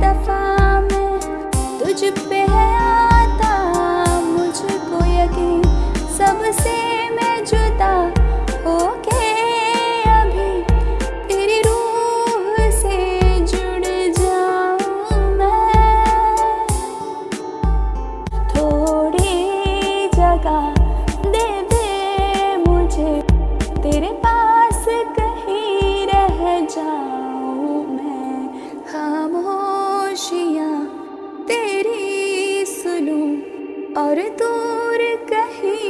दफ़ा मैं तुझ पे है सबसे मैं जुदा हो के जुड़ जाऊँ मैं। थोड़ी जगह दे मुझे, तेरे पास कहीं रह जा और दूर कहीं